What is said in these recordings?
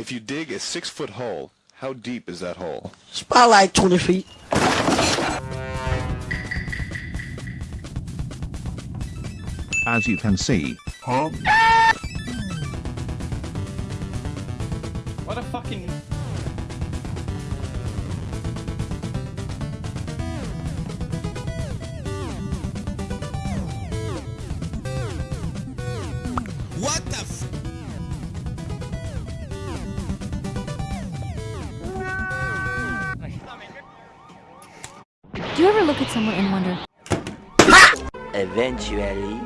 If you dig a six-foot hole, how deep is that hole? It's about like 20 feet. As you can see. Huh? What a fucking... Do you ever look at someone and wonder, Eventually.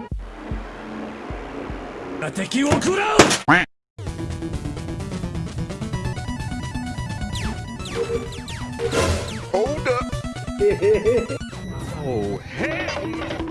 Hold up! oh, hell!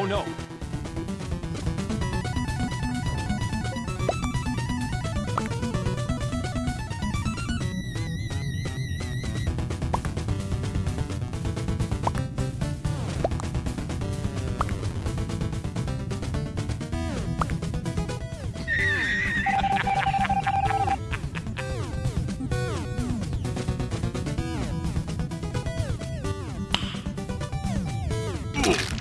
Oh no!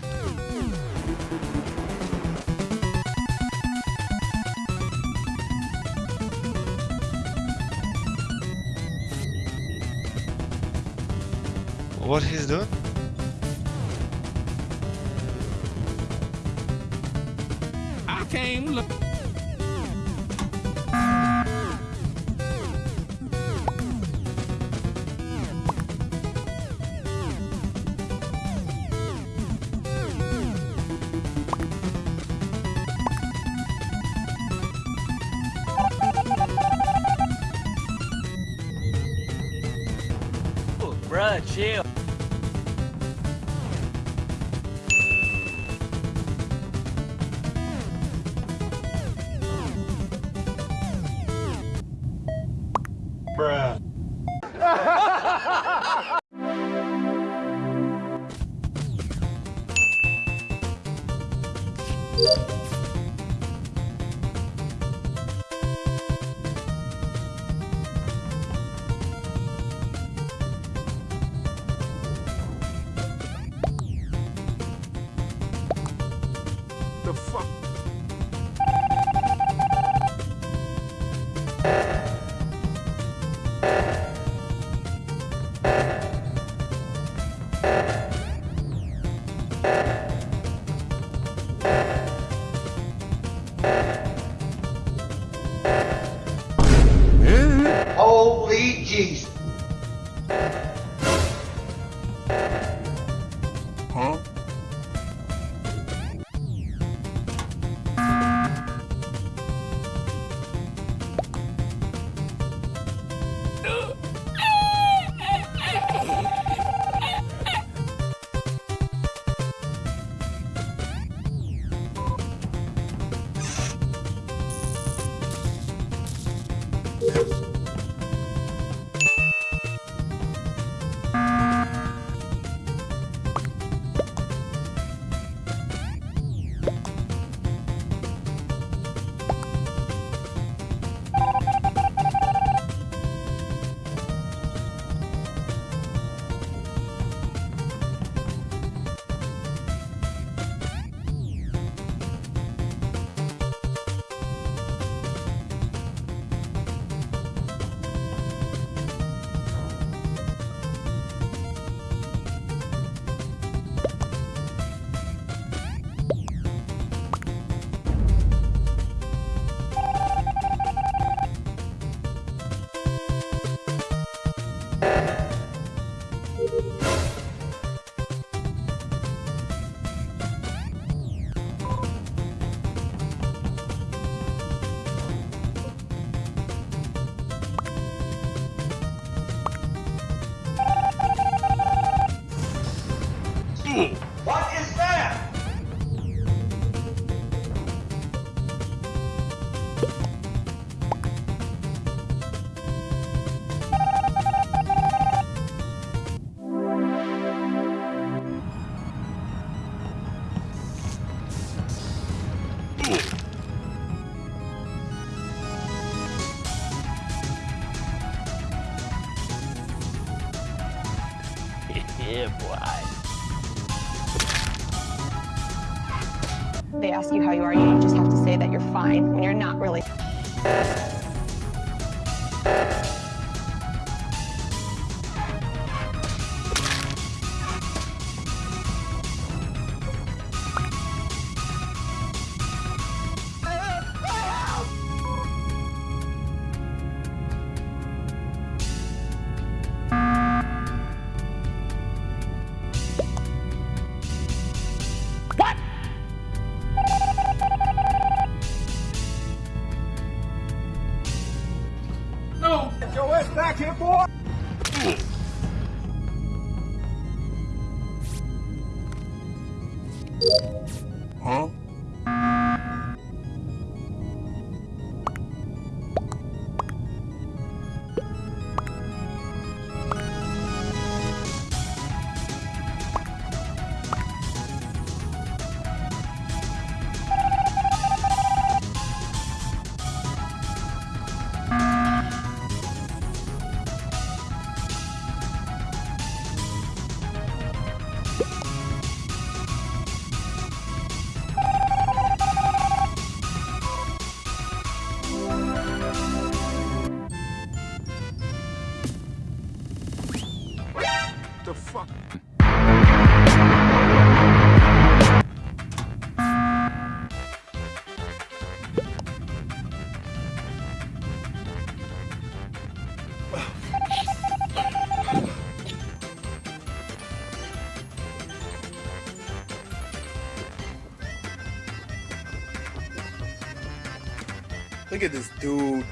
What he's doing? I came look... Bruh, chill. Bruh. Jesus. Boy. They ask you how you are, you just have to say that you're fine when you're not really. Huh? The fuck? Look at this dude.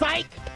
Psych!